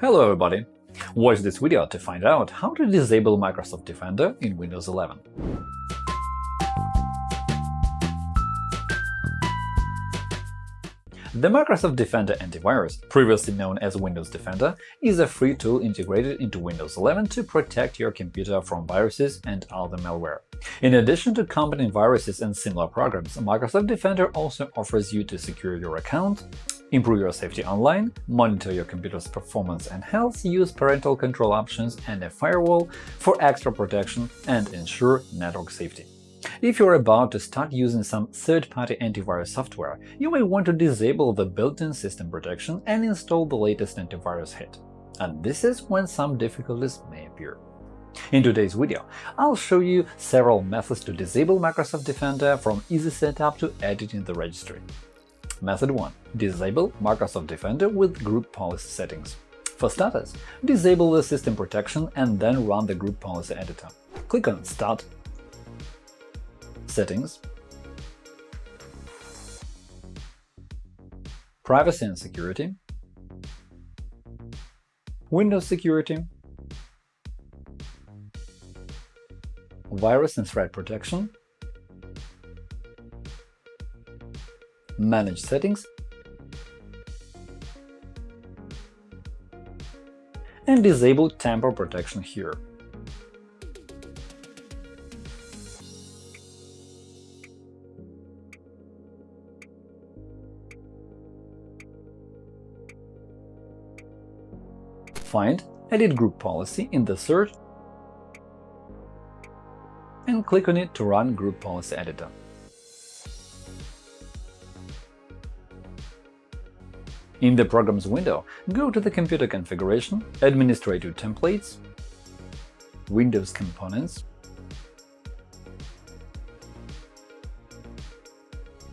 Hello everybody! Watch this video to find out how to disable Microsoft Defender in Windows 11. The Microsoft Defender antivirus, previously known as Windows Defender, is a free tool integrated into Windows 11 to protect your computer from viruses and other malware. In addition to combating viruses and similar programs, Microsoft Defender also offers you to secure your account, improve your safety online, monitor your computer's performance and health, use parental control options and a firewall for extra protection, and ensure network safety. If you're about to start using some third-party antivirus software, you may want to disable the built-in system protection and install the latest antivirus hit. And this is when some difficulties may appear. In today's video, I'll show you several methods to disable Microsoft Defender from easy setup to editing the registry. Method 1. Disable Microsoft Defender with group policy settings. For starters, disable the system protection and then run the group policy editor. Click on Start Settings Privacy and Security Windows Security Virus and Threat Protection Manage Settings and disable Tamper Protection here. Find Edit Group Policy in the search and click on it to run Group Policy Editor. In the Programs window, go to the Computer Configuration, Administrative Templates, Windows Components,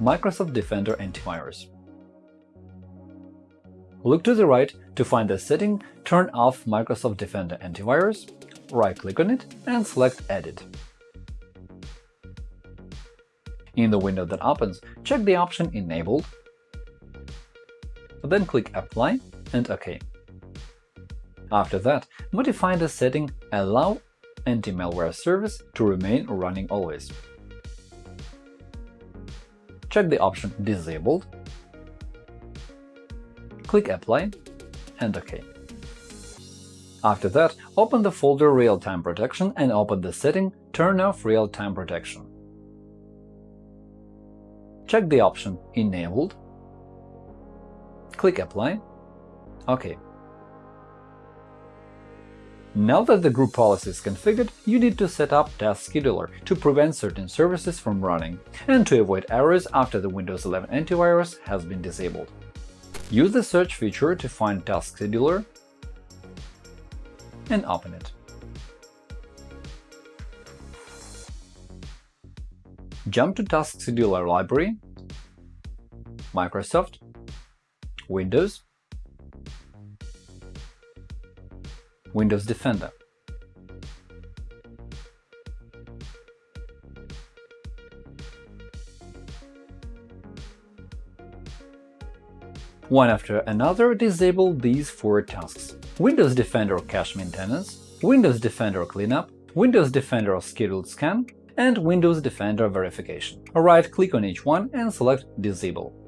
Microsoft Defender Antivirus. Look to the right to find the setting Turn off Microsoft Defender Antivirus, right-click on it and select Edit. In the window that opens, check the option Enabled, then click Apply and OK. After that, modify the setting Allow anti-malware service to remain running always. Check the option Disabled click Apply and OK. After that, open the folder Real-Time Protection and open the setting Turn off Real-Time Protection. Check the option Enabled, click Apply, OK. Now that the group policy is configured, you need to set up Task Scheduler to prevent certain services from running and to avoid errors after the Windows 11 antivirus has been disabled. Use the search feature to find Task Scheduler and open it. Jump to Task Scheduler Library, Microsoft, Windows, Windows Defender. One after another, disable these four tasks – Windows Defender Cache Maintenance, Windows Defender Cleanup, Windows Defender Scheduled Scan, and Windows Defender Verification. Right-click on each one and select Disable.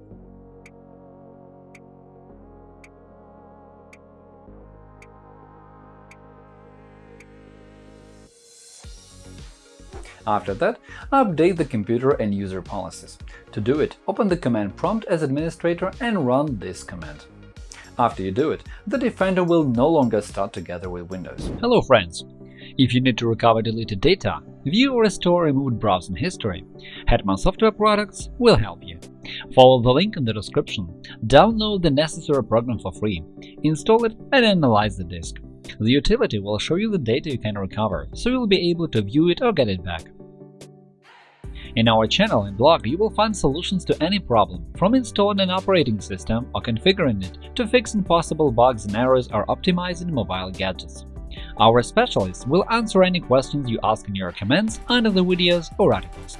After that, update the computer and user policies. To do it, open the command prompt as administrator and run this command. After you do it, the Defender will no longer start together with Windows. Hello friends! If you need to recover deleted data, view or restore removed browsing history, Hetman Software Products will help you. Follow the link in the description, download the necessary program for free, install it and analyze the disk. The utility will show you the data you can recover, so you'll be able to view it or get it back. In our channel and blog, you will find solutions to any problem, from installing an operating system or configuring it to fixing possible bugs and errors or optimizing mobile gadgets. Our specialists will answer any questions you ask in your comments under the videos or articles.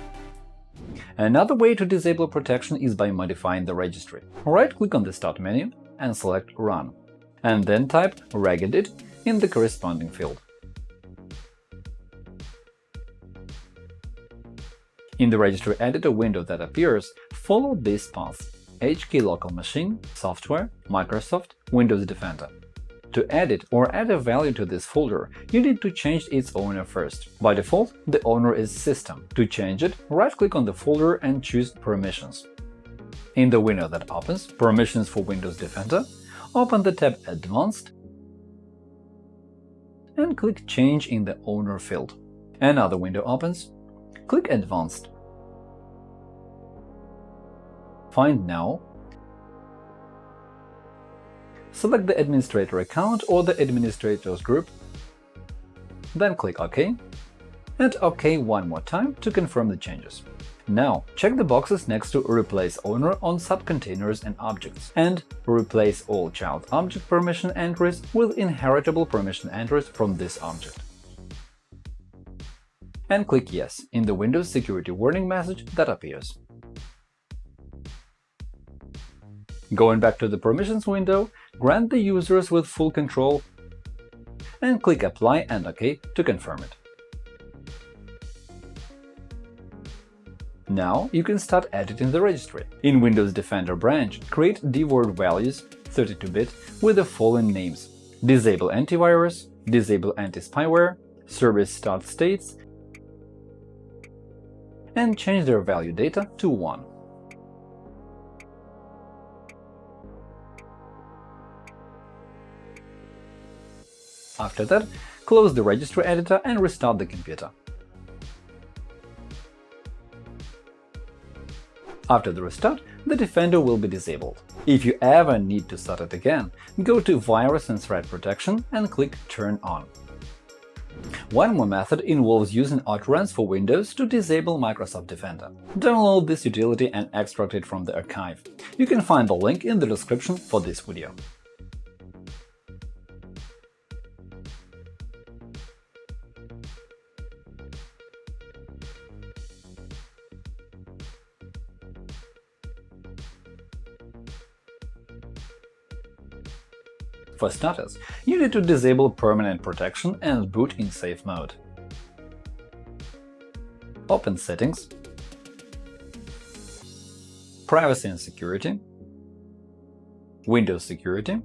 Another way to disable protection is by modifying the registry. Right-click on the Start menu and select Run. and then type regedit in the corresponding field. In the registry editor window that appears, follow this path HKey local machine, software, Microsoft, Windows Defender. To edit or add a value to this folder, you need to change its owner first. By default, the owner is System. To change it, right-click on the folder and choose Permissions. In the window that opens Permissions for Windows Defender, open the tab Advanced and click Change in the Owner field. Another window opens. Click Advanced. Find Now select the administrator account or the administrators group, then click OK, and OK one more time to confirm the changes. Now, check the boxes next to Replace owner on subcontainers and objects, and replace all child object permission entries with inheritable permission entries from this object. And click Yes in the Windows security warning message that appears. Going back to the Permissions window, grant the users with full control and click Apply and OK to confirm it. Now you can start editing the registry. In Windows Defender branch, create dword values 32-bit with the following names – Disable antivirus, Disable anti-spyware, Service start states, and change their value data to 1. After that, close the registry editor and restart the computer. After the restart, the Defender will be disabled. If you ever need to start it again, go to Virus and Threat Protection and click Turn on. One more method involves using Autoruns for Windows to disable Microsoft Defender. Download this utility and extract it from the archive. You can find the link in the description for this video. For starters, you need to disable permanent protection and boot in safe mode. Open Settings, Privacy and Security, Windows Security,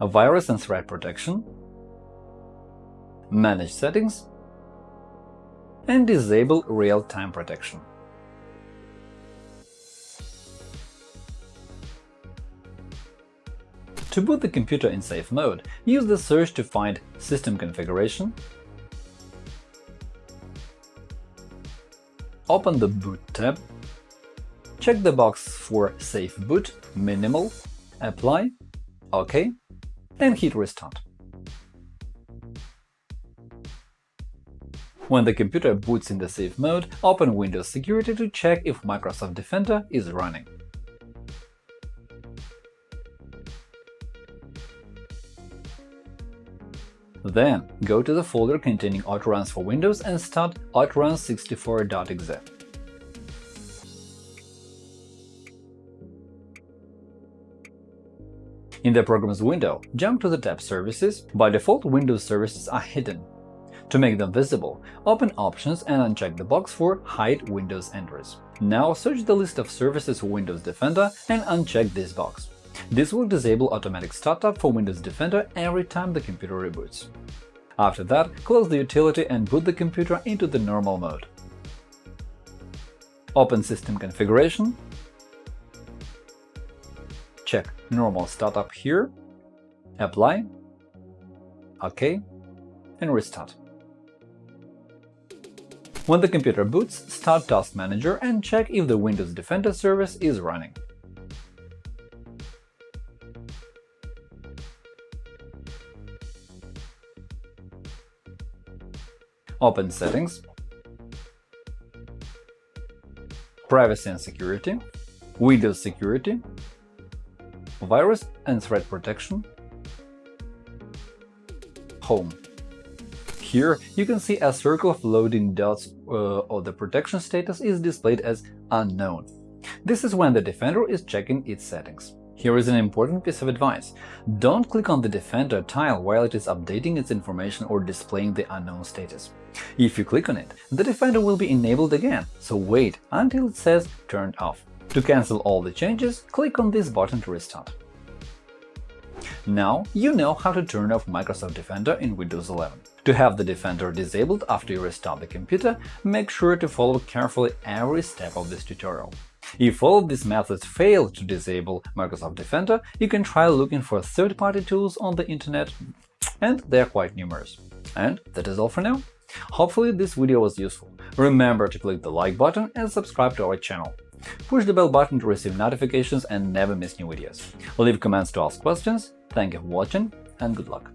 Virus and Threat Protection, Manage Settings, and disable Real-Time Protection. To boot the computer in safe mode, use the search to find System configuration, open the Boot tab, check the box for Safe Boot, Minimal, Apply, OK, and hit Restart. When the computer boots in the safe mode, open Windows Security to check if Microsoft Defender is running. Then, go to the folder containing Autoruns for Windows and start autoruns64.exe. In the Programs window, jump to the tab Services. By default, Windows services are hidden. To make them visible, open Options and uncheck the box for Hide Windows entries. Now search the list of services for Windows Defender and uncheck this box. This will disable automatic startup for Windows Defender every time the computer reboots. After that, close the utility and boot the computer into the normal mode. Open System Configuration, check Normal Startup here, Apply, OK, and restart. When the computer boots, start Task Manager and check if the Windows Defender service is running. Open Settings, Privacy and Security, Windows Security, Virus and Threat Protection, Home. Here you can see a circle of loading dots uh, or the protection status is displayed as Unknown. This is when the Defender is checking its settings. Here is an important piece of advice. Don't click on the Defender tile while it is updating its information or displaying the unknown status. If you click on it, the Defender will be enabled again, so wait until it says turned off. To cancel all the changes, click on this button to restart. Now you know how to turn off Microsoft Defender in Windows 11. To have the Defender disabled after you restart the computer, make sure to follow carefully every step of this tutorial. If all of these methods fail to disable Microsoft Defender, you can try looking for third-party tools on the internet, and they are quite numerous. And that is all for now. Hopefully this video was useful. Remember to click the like button and subscribe to our channel. Push the bell button to receive notifications and never miss new videos. Leave comments to ask questions. Thank you for watching and good luck!